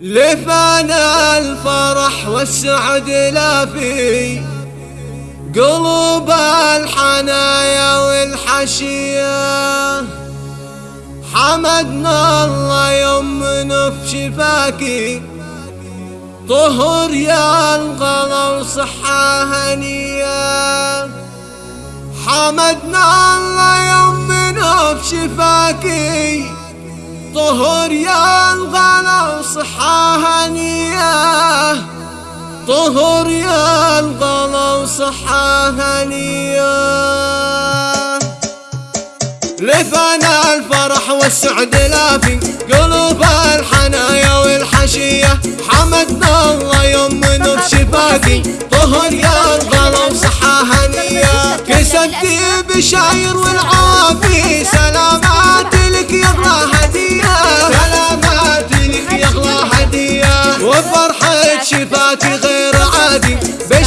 لفانا الفرح والسعد لا في قلوب الحنايا والحشية. حمدنا الله يمنا في شفاكي طهر يا الغلا وصحة هنية. حمدنا الله يمنا في شفاكي طهر يا الغلا طهر يا الغلا وصحة هنية لفنا الفرح والسعد لافي قلوب الحنايا والحشية. حمدنا الله يمنا بشفاكي طهر يا الغلا وصحة هنية كسبتي بشاير والعافي. سلامات لك يا هدية. سلامات لك يا هدية. وفرحة شفاكي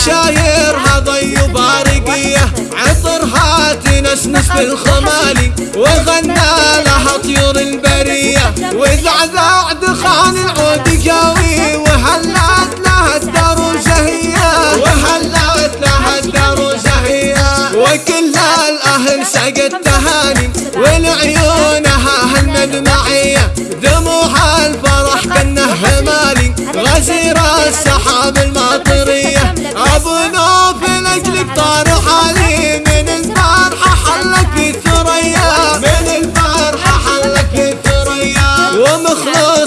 بشايرها ضي وبارقية. عطرها تنسنس بالخمالي. وغنى لها طيور البرية. وزعزع دخان العود جاوي وهلأت لها الدار زهية وهلأت لها الدار زهية وكل الأهل سقت تهاني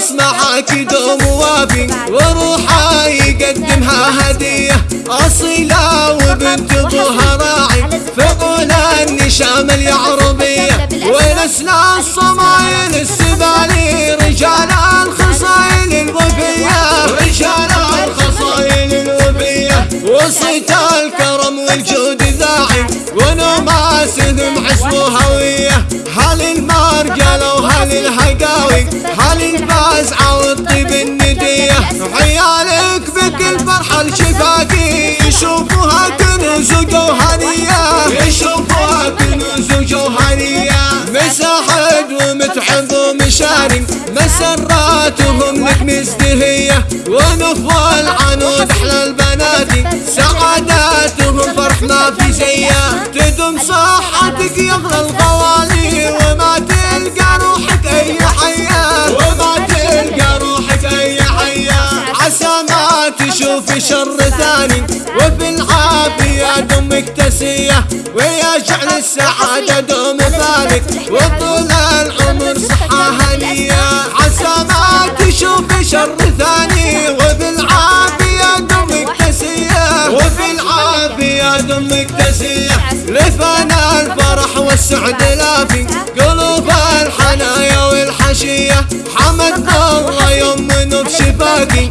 معاك دوم وافي وروحه يقدمها هدية. أصيلة وبنت ابوها راعي فقول النشام اليعربية. ونسل الصمايل السبالي رجال الخصايل الوفية. رجال الخصايل الوفية. وصيت الكرم والجود ذاعي ونماسهم حسب هوية. هل المرجلة الهقاوي هل الفازعة والطيب الندية. عيالك بكل فرحة الشفاقي يشوفوها كنوز وجوهرية يشوفوها كنوز وجوهرية مساحد ومتحب ومشاري مسراتهم لك مزدهية. ونفوى العنود أحلى البنات سعاداتهم فرح ما في زية. تدم صحتك يغلى الغوالي ما تشوف شر ثاني. وفي العافية دمك تسية ويجعل السعادة دوم بالك وطول العمر صحة هنية. عسى ما تشوف شر ثاني. وفي العافية دمك تسية وفي العافية دمك تسية لفنا الفرح والسعد لافي قلوب الحنايا والحشية. حمد الله يمن بشفاكي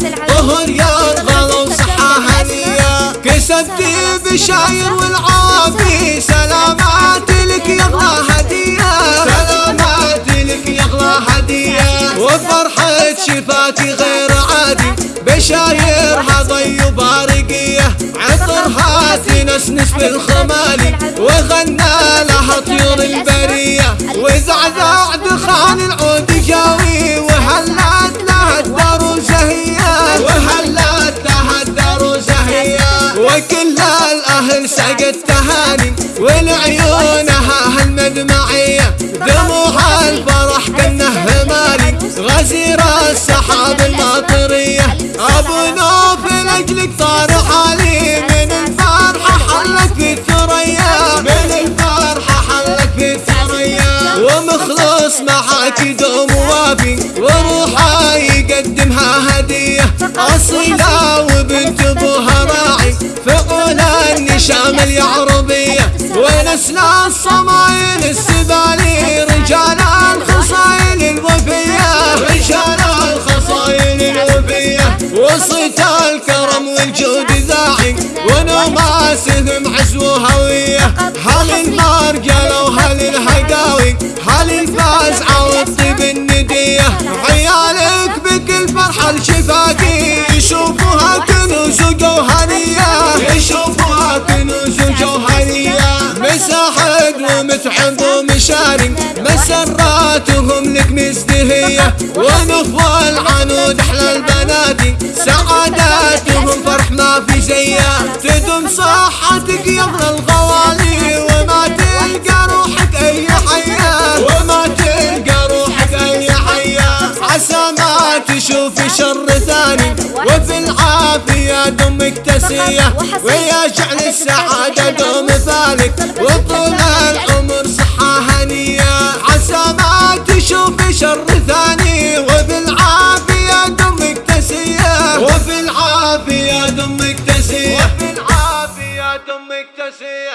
كسبتي بشاير والعافي. سلامات لك يغلى هدية. سلامات لك يغلى هدية. وفرحة شفاكي غير عادي. بشايرها ضي وبارقية. عطرها تنسنس بالخمالي. وغنى لها طيور البرية. وزعزع دخان العود الأهل سقت تهاني ولعيونها هالمدمعية. دموع الفرح كنه همالي غزير السحاب الماطرية أبو نوف لأجلك طار حالي. من الفرحة حلك في الثريا من الفرحة حلك في الثريا ومخلص معاك دوم النشام اليعربية ونسل الصمايل السبالي رجال الخصايل الوفية. رجال الخصايل الوفية. وصيت الكرم والجود ذاعي ونماسهم حسب هوية. هل المرجلة وهل الهقاوي هل الفازعة والطيب الندية؟ عيالك بكل فرحة الشفاقي ونفوى العنود أحلى البنات. سعاداتهم فرح ما في زيه تدوم صحتك يا ابن الغوالي. وما تلقى روحك أي حياه وما تلقى روحك أي حياه عسى ما تشوف شر ثاني. وفي العافية دمك تسيه ويجعل السعادة دوم فالك وطول العمر José.